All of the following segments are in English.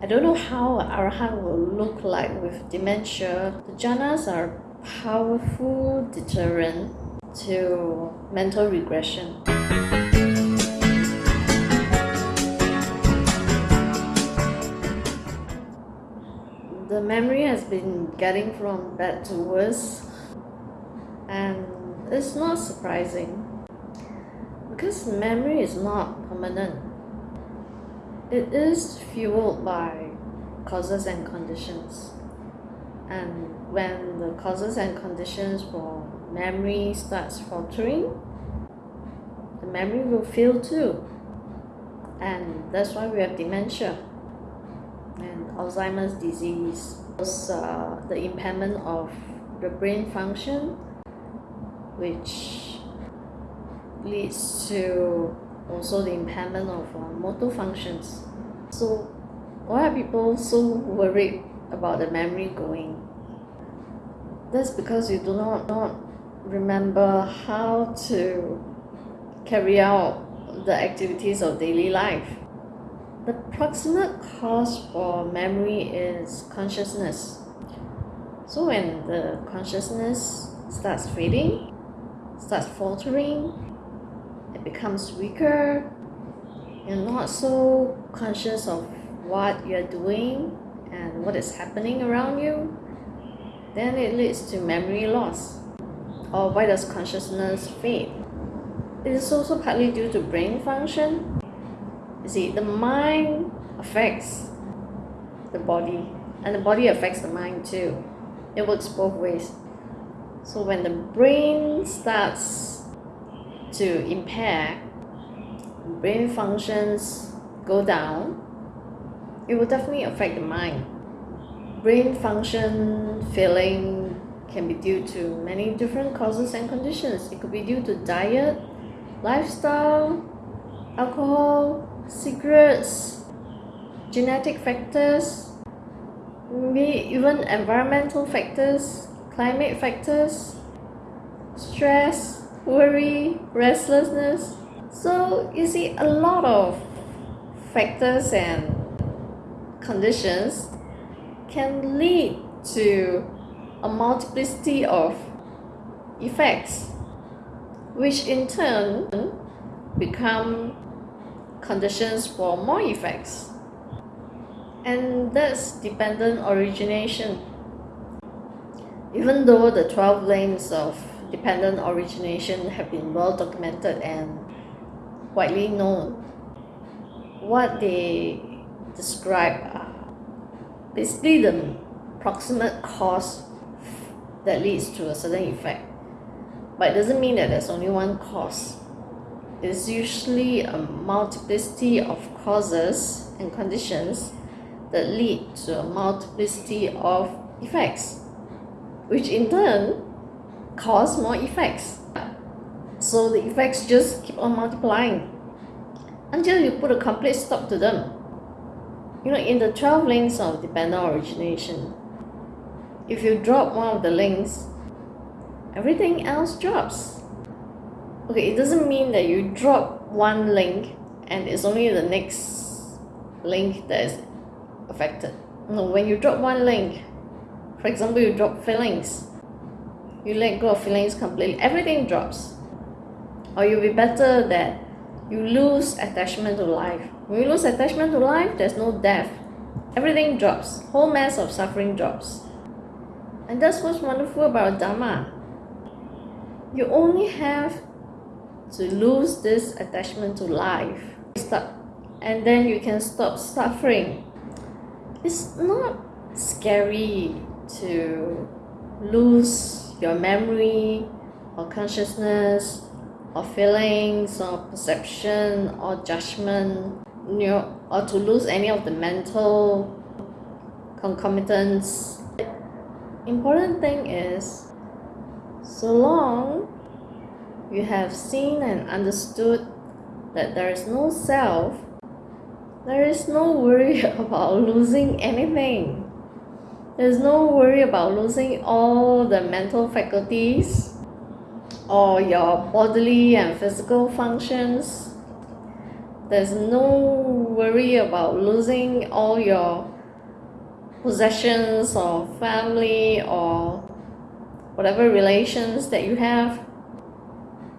I don't know how Arahant will look like with dementia. The jhanas are powerful deterrent to mental regression. The memory has been getting from bad to worse and it's not surprising because memory is not permanent it is fueled by causes and conditions. And when the causes and conditions for memory starts faltering, the memory will fail too. And that's why we have dementia and Alzheimer's disease. Uh, the impairment of the brain function, which leads to also the impairment of uh, motor functions. So why are people so worried about the memory going? That's because you do not, not remember how to carry out the activities of daily life. The proximate cause for memory is consciousness. So when the consciousness starts fading, starts faltering, it becomes weaker. You're not so conscious of what you're doing and what is happening around you then it leads to memory loss. Or why does consciousness fade? It is also partly due to brain function. You see the mind affects the body and the body affects the mind too. It works both ways. So when the brain starts to impair brain functions go down it will definitely affect the mind. Brain function failing can be due to many different causes and conditions. It could be due to diet lifestyle alcohol cigarettes genetic factors maybe even environmental factors climate factors stress worry, restlessness. So you see a lot of factors and conditions can lead to a multiplicity of effects which in turn become conditions for more effects and that's dependent origination even though the 12 lanes of dependent origination have been well documented and widely known. What they describe are basically the proximate cause that leads to a certain effect. But it doesn't mean that there's only one cause. It's usually a multiplicity of causes and conditions that lead to a multiplicity of effects, which in turn cause more effects. So the effects just keep on multiplying until you put a complete stop to them. You know, in the 12 links of dependent origination, if you drop one of the links, everything else drops. Okay, it doesn't mean that you drop one link and it's only the next link that is affected. No, when you drop one link, for example, you drop feelings, you let go of feelings completely, everything drops. Or you'll be better that you lose attachment to life. When you lose attachment to life, there's no death. Everything drops. Whole mass of suffering drops. And that's what's wonderful about Dharma. You only have to lose this attachment to life. Stop. And then you can stop suffering. It's not scary to lose your memory or consciousness or feelings or perception or judgment you know, or to lose any of the mental concomitants. Important thing is so long you have seen and understood that there is no self, there is no worry about losing anything. There's no worry about losing all the mental faculties or your bodily and physical functions. There's no worry about losing all your possessions or family or whatever relations that you have.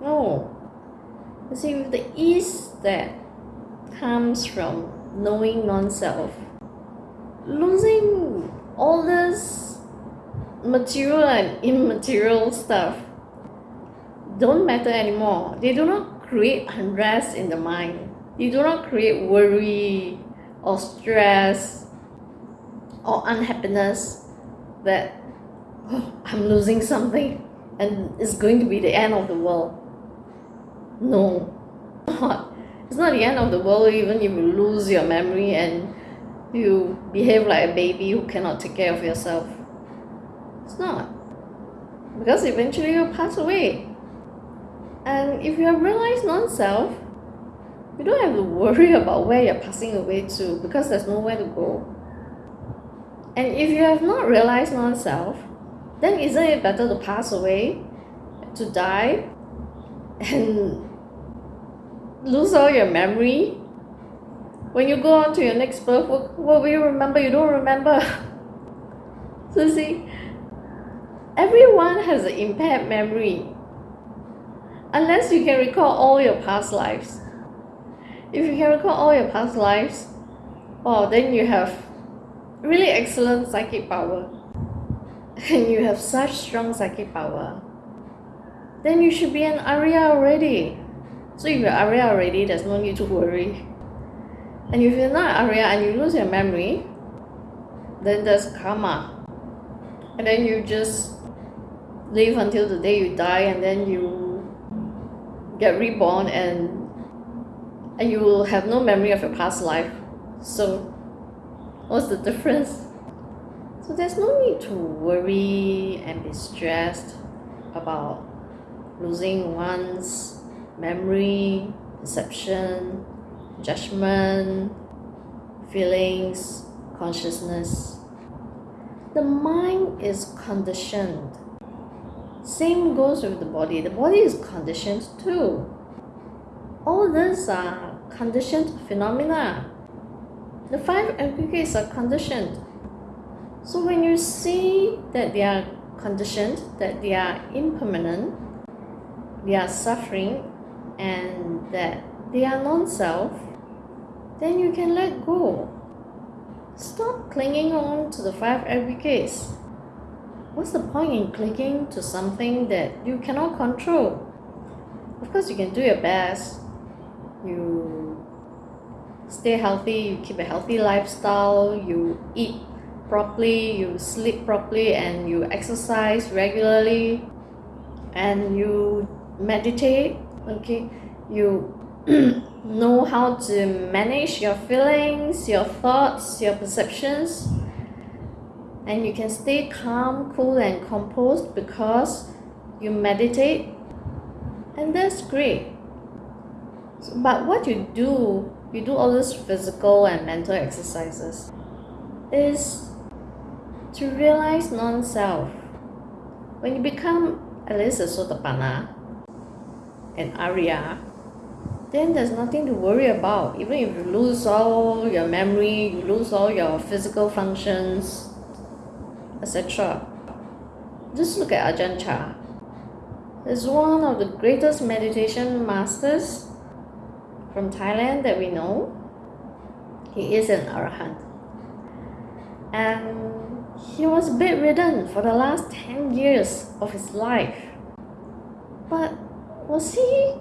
No. You see, with the ease that comes from knowing non-self, losing all this material and immaterial stuff don't matter anymore. They do not create unrest in the mind. They do not create worry or stress or unhappiness that oh, I'm losing something and it's going to be the end of the world. No, not. It's not the end of the world even if you lose your memory and you behave like a baby who cannot take care of yourself. It's not. Because eventually you'll pass away. And if you have realized non-self, you don't have to worry about where you're passing away to because there's nowhere to go. And if you have not realized non-self, then isn't it better to pass away, to die, and lose all your memory? When you go on to your next birth, what, what will you remember? You don't remember. so see, everyone has an impaired memory. Unless you can recall all your past lives. If you can recall all your past lives, oh, then you have really excellent psychic power. And you have such strong psychic power. Then you should be an Arya already. So if you're Arya already, there's no need to worry. And if you're not Arya and you lose your memory, then there's karma. And then you just live until the day you die and then you get reborn and and you will have no memory of your past life. So what's the difference? So there's no need to worry and be stressed about losing one's memory, perception, judgment, feelings, consciousness. The mind is conditioned same goes with the body. The body is conditioned too. All these are conditioned phenomena. The five aggregates are conditioned. So when you see that they are conditioned, that they are impermanent, they are suffering, and that they are non-self, then you can let go. Stop clinging on to the five aggregates what's the point in clinging to something that you cannot control? Of course, you can do your best. You stay healthy, you keep a healthy lifestyle, you eat properly, you sleep properly, and you exercise regularly, and you meditate. Okay, you know how to manage your feelings, your thoughts, your perceptions and you can stay calm, cool and composed because you meditate and that's great. So, but what you do, you do all these physical and mental exercises is to realize non-self. When you become at least a Sotapanna, an Arya, then there's nothing to worry about. Even if you lose all your memory, you lose all your physical functions, etc. Just look at Ajahn Chah. He's one of the greatest meditation masters from Thailand that we know. He is an Arahant. And he was bedridden for the last 10 years of his life. But was he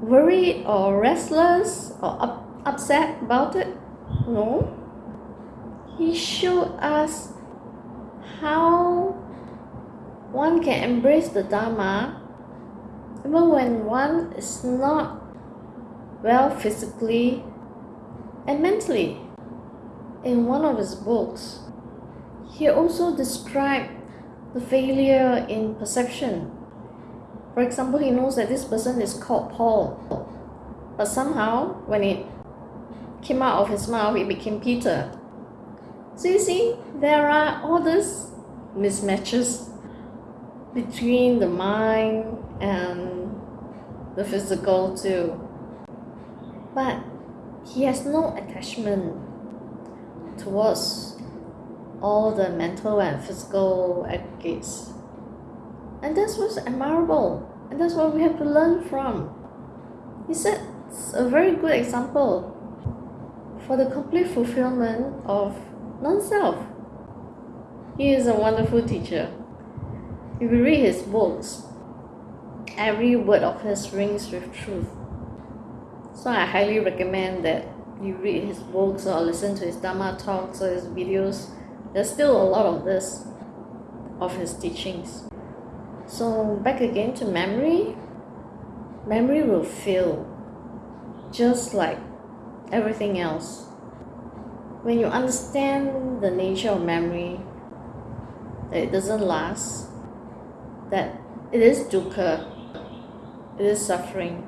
worried or restless or up, upset about it? No. He showed us how one can embrace the Dharma even when one is not well physically and mentally. In one of his books, he also described the failure in perception. For example, he knows that this person is called Paul, but somehow when it came out of his mouth, it became Peter. So you see, there are all these mismatches between the mind and the physical too. but he has no attachment towards all the mental and physical aggregates. And this was admirable, and that's what we have to learn from. He sets a very good example for the complete fulfillment of non self. He is a wonderful teacher. If you read his books, every word of his rings with truth. So I highly recommend that you read his books or listen to his Dharma talks or his videos. There's still a lot of this, of his teachings. So back again to memory. Memory will fail, just like everything else. When you understand the nature of memory, that it doesn't last, that it is dukkha, it is suffering,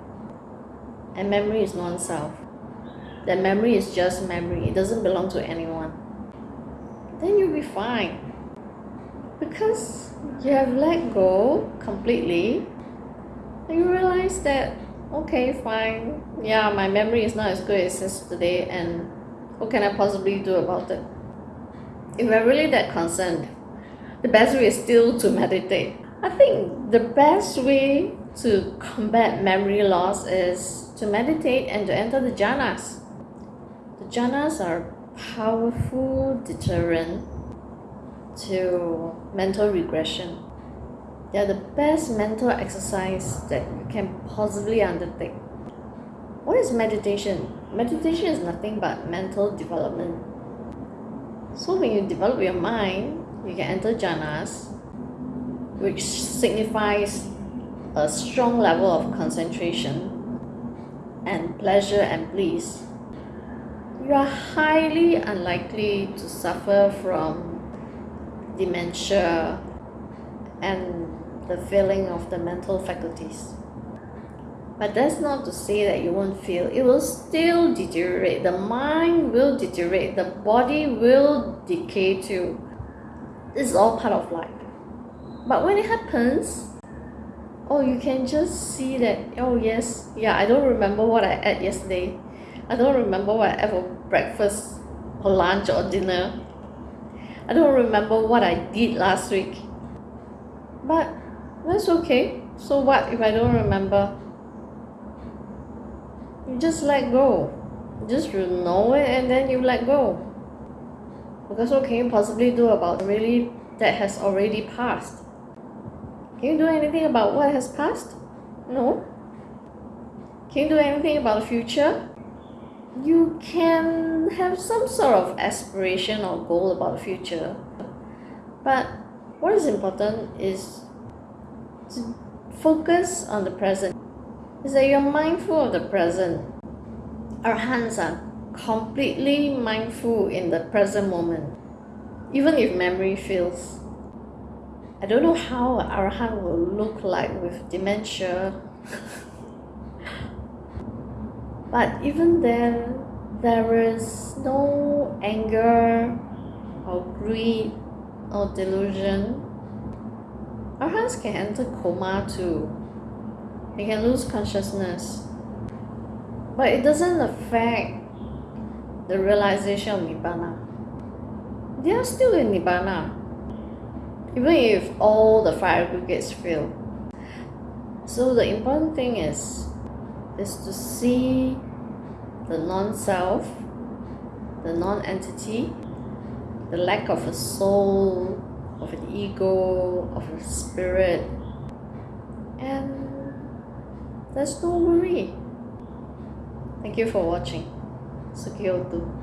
and memory is non-self. That memory is just memory, it doesn't belong to anyone. Then you'll be fine. Because you have let go completely, you realize that, okay, fine, yeah, my memory is not as good as yesterday, and what can I possibly do about it? If we're really that concerned, the best way is still to meditate. I think the best way to combat memory loss is to meditate and to enter the jhanas. The jhanas are powerful deterrent to mental regression. They are the best mental exercise that you can possibly undertake. What is meditation? Meditation is nothing but mental development. So when you develop your mind, you can enter jhanas, which signifies a strong level of concentration and pleasure and bliss. You are highly unlikely to suffer from dementia and the failing of the mental faculties. But that's not to say that you won't feel. It will still deteriorate. The mind will deteriorate. The body will decay too. This is all part of life. But when it happens, oh, you can just see that, oh, yes, yeah, I don't remember what I ate yesterday. I don't remember what I ate for breakfast or lunch or dinner. I don't remember what I did last week. But that's okay. So what if I don't remember? You just let go. Just you know it and then you let go. Because what can you possibly do about really that has already passed? Can you do anything about what has passed? No. Can you do anything about the future? You can have some sort of aspiration or goal about the future. But what is important is to focus on the present. Is that you're mindful of the present. Arahants are completely mindful in the present moment, even if memory fails. I don't know how Arahant will look like with dementia. but even then, there is no anger or greed or delusion. Arahants can enter coma too. They can lose consciousness. But it doesn't affect the realization of Nibbana. They are still in Nibbana, even if all the five aggregates fail. So the important thing is, is to see the non-self, the non-entity, the lack of a soul, of an ego, of a spirit, and there's no worry. Thank you for watching. Sukhi hotu